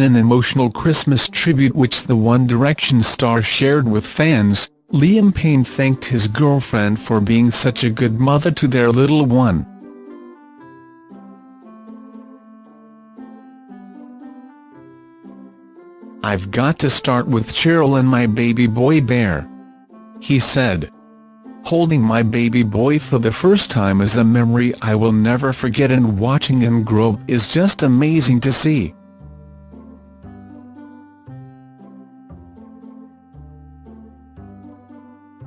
an emotional Christmas tribute which the One Direction star shared with fans, Liam Payne thanked his girlfriend for being such a good mother to their little one. I've got to start with Cheryl and my baby boy Bear. He said. Holding my baby boy for the first time is a memory I will never forget and watching him grow is just amazing to see.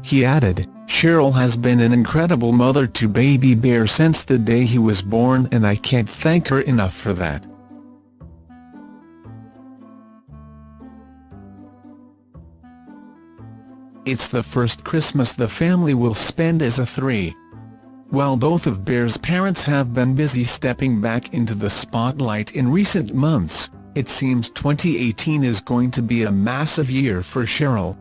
He added, Cheryl has been an incredible mother to baby bear since the day he was born and I can't thank her enough for that. It's the first Christmas the family will spend as a three. While both of Bear's parents have been busy stepping back into the spotlight in recent months, it seems 2018 is going to be a massive year for Cheryl.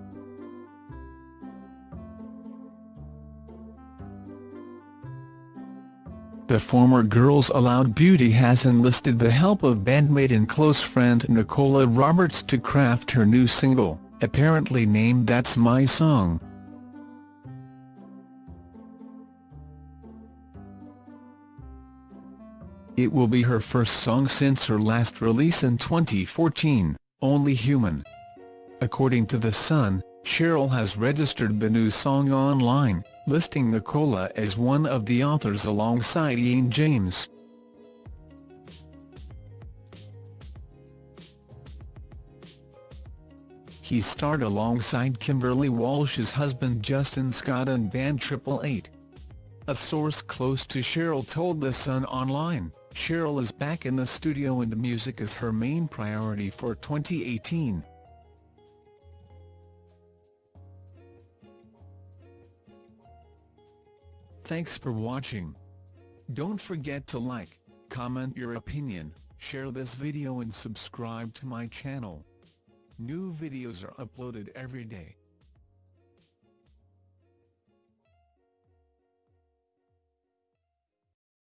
The former Girls Aloud beauty has enlisted the help of bandmate and close friend Nicola Roberts to craft her new single, apparently named That's My Song. It will be her first song since her last release in 2014, Only Human. According to The Sun, Cheryl has registered the new song online, listing Nicola as one of the authors alongside Ian James. He starred alongside Kimberley Walsh's husband Justin Scott and band Triple Eight. A source close to Cheryl told The Sun Online, Cheryl is back in the studio and music is her main priority for 2018. Thanks for watching. Don't forget to like, comment your opinion, share this video and subscribe to my channel. New videos are uploaded every day.